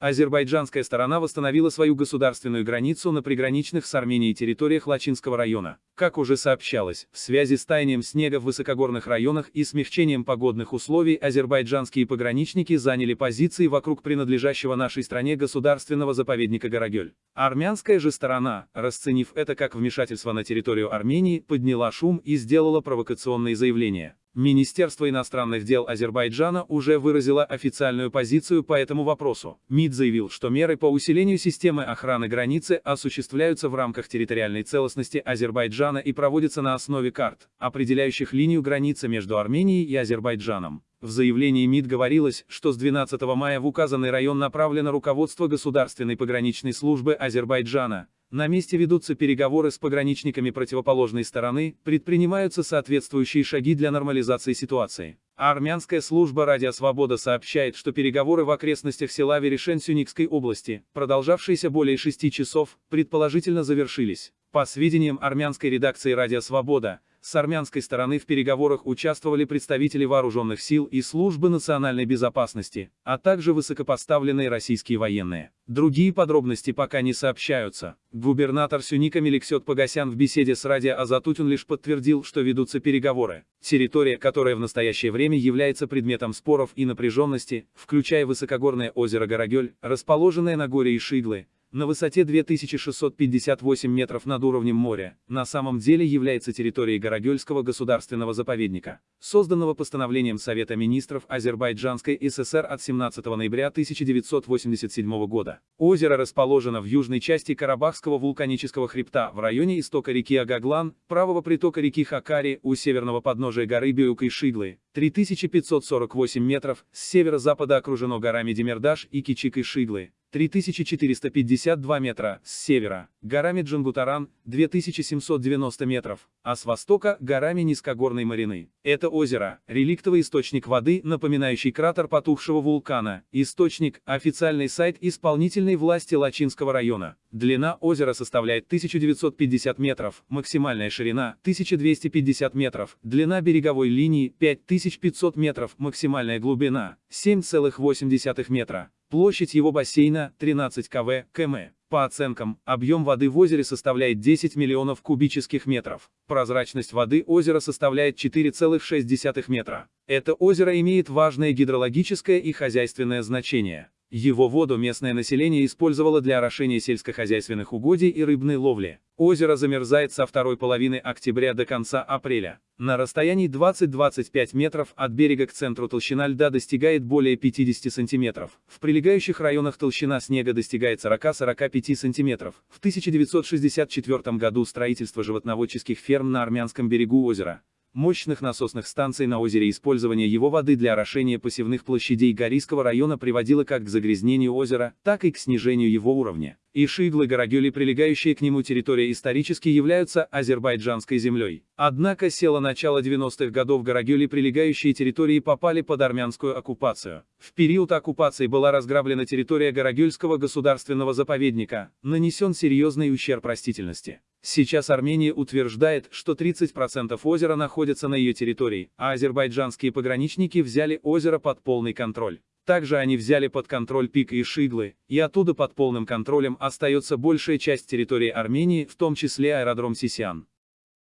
Азербайджанская сторона восстановила свою государственную границу на приграничных с Арменией территориях Лачинского района. Как уже сообщалось, в связи с таянием снега в высокогорных районах и смягчением погодных условий азербайджанские пограничники заняли позиции вокруг принадлежащего нашей стране государственного заповедника Горогель. Армянская же сторона, расценив это как вмешательство на территорию Армении, подняла шум и сделала провокационные заявления. Министерство иностранных дел Азербайджана уже выразило официальную позицию по этому вопросу. МИД заявил, что меры по усилению системы охраны границы осуществляются в рамках территориальной целостности Азербайджана и проводятся на основе карт, определяющих линию границы между Арменией и Азербайджаном. В заявлении МИД говорилось, что с 12 мая в указанный район направлено руководство Государственной пограничной службы Азербайджана, на месте ведутся переговоры с пограничниками противоположной стороны, предпринимаются соответствующие шаги для нормализации ситуации. А армянская служба «Радио Свобода» сообщает, что переговоры в окрестностях села Верешен Сюникской области, продолжавшиеся более шести часов, предположительно завершились. По сведениям армянской редакции «Радио Свобода», с армянской стороны в переговорах участвовали представители вооруженных сил и службы национальной безопасности, а также высокопоставленные российские военные. Другие подробности пока не сообщаются. Губернатор Сюника Меликсет Погосян в беседе с радио Азатутин лишь подтвердил, что ведутся переговоры. Территория, которая в настоящее время является предметом споров и напряженности, включая высокогорное озеро Горогель, расположенное на горе Ишиглы, на высоте 2658 метров над уровнем моря, на самом деле является территорией Горогельского государственного заповедника, созданного постановлением Совета министров Азербайджанской ССР от 17 ноября 1987 года. Озеро расположено в южной части Карабахского вулканического хребта, в районе истока реки Агаглан, правого притока реки Хакари, у северного подножия горы Бююк и Шиглы, 3548 метров, с северо-запада окружено горами Демирдаш и Кичик и Шиглы, 3452 метра, с севера, горами Джангутаран, 2790 метров, а с востока, горами низкогорной Марины. Это озеро, реликтовый источник воды, напоминающий кратер потухшего вулкана, источник, официальный сайт исполнительной власти Лачинского района. Длина озера составляет 1950 метров, максимальная ширина 1250 метров, длина береговой линии 5500 метров, максимальная глубина 7,8 метра. Площадь его бассейна 13 кв. км. По оценкам, объем воды в озере составляет 10 миллионов кубических метров. Прозрачность воды озера составляет 4,6 метра. Это озеро имеет важное гидрологическое и хозяйственное значение. Его воду местное население использовало для орошения сельскохозяйственных угодий и рыбной ловли. Озеро замерзает со второй половины октября до конца апреля. На расстоянии 20-25 метров от берега к центру толщина льда достигает более 50 сантиметров. В прилегающих районах толщина снега достигает 40-45 сантиметров. В 1964 году строительство животноводческих ферм на армянском берегу озера мощных насосных станций на озере использование его воды для орошения посевных площадей Горийского района приводило как к загрязнению озера, так и к снижению его уровня. И Шиглы Горогюли, прилегающие к нему территория исторически являются азербайджанской землей. Однако села начала 90-х годов Горогюли прилегающие территории попали под армянскую оккупацию. В период оккупации была разграблена территория Горогюльского государственного заповедника, нанесен серьезный ущерб растительности. Сейчас Армения утверждает, что 30% озера находятся на ее территории, а азербайджанские пограничники взяли озеро под полный контроль. Также они взяли под контроль Пик и Шиглы, и оттуда под полным контролем остается большая часть территории Армении, в том числе аэродром Сисян.